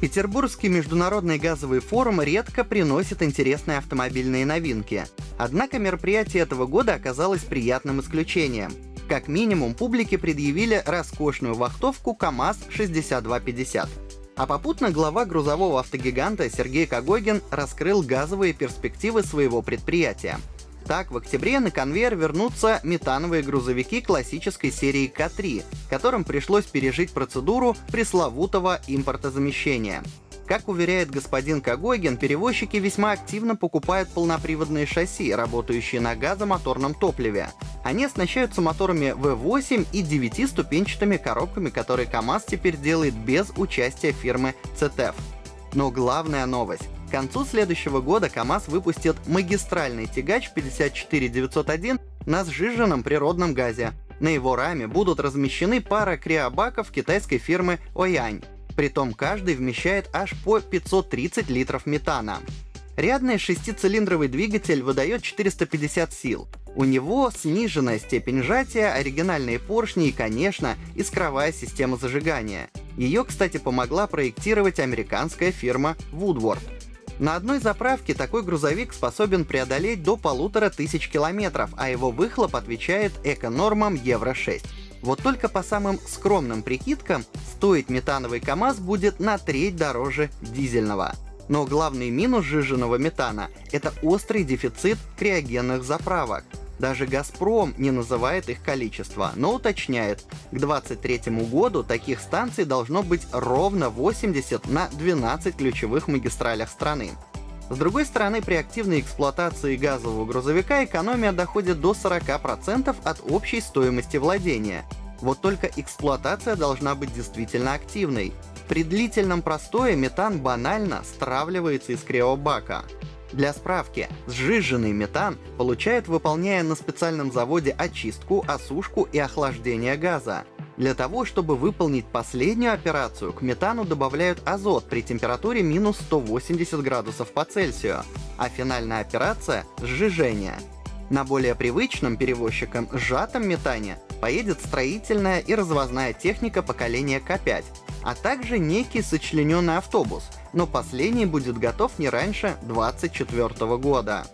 Петербургский международный газовый форум редко приносит интересные автомобильные новинки. Однако мероприятие этого года оказалось приятным исключением. Как минимум, публике предъявили роскошную вахтовку КАМАЗ-6250. А попутно глава грузового автогиганта Сергей Когогин раскрыл газовые перспективы своего предприятия. Так, в октябре на конвейер вернутся метановые грузовики классической серии К3, которым пришлось пережить процедуру пресловутого импортозамещения. Как уверяет господин Кагойген, перевозчики весьма активно покупают полноприводные шасси, работающие на газомоторном топливе. Они оснащаются моторами V8 и 9-ступенчатыми коробками, которые КАМАЗ теперь делает без участия фирмы CTF. Но главная новость. К концу следующего года КАМАЗ выпустит магистральный тягач 54901 на сжиженном природном газе. На его раме будут размещены пара криобаков китайской фирмы Оянь. Притом каждый вмещает аж по 530 литров метана. Рядный шестицилиндровый двигатель выдает 450 сил. У него сниженная степень сжатия, оригинальные поршни и, конечно, искровая система зажигания. Ее, кстати, помогла проектировать американская фирма Woodward. На одной заправке такой грузовик способен преодолеть до полутора тысяч километров, а его выхлоп отвечает эко-нормам Евро-6. Вот только по самым скромным прикидкам, стоить метановый КАМАЗ будет на треть дороже дизельного. Но главный минус сжиженного метана — это острый дефицит криогенных заправок. Даже «Газпром» не называет их количество, но уточняет, к 2023 году таких станций должно быть ровно 80 на 12 ключевых магистралях страны. С другой стороны, при активной эксплуатации газового грузовика экономия доходит до 40% от общей стоимости владения. Вот только эксплуатация должна быть действительно активной. При длительном простое метан банально стравливается из криобака. Для справки, сжиженный метан получает, выполняя на специальном заводе очистку, осушку и охлаждение газа. Для того, чтобы выполнить последнюю операцию, к метану добавляют азот при температуре минус 180 градусов по Цельсию, а финальная операция — сжижение. На более привычном перевозчикам сжатом метане поедет строительная и развозная техника поколения К5, а также некий сочлененный автобус, но последний будет готов не раньше 2024 года.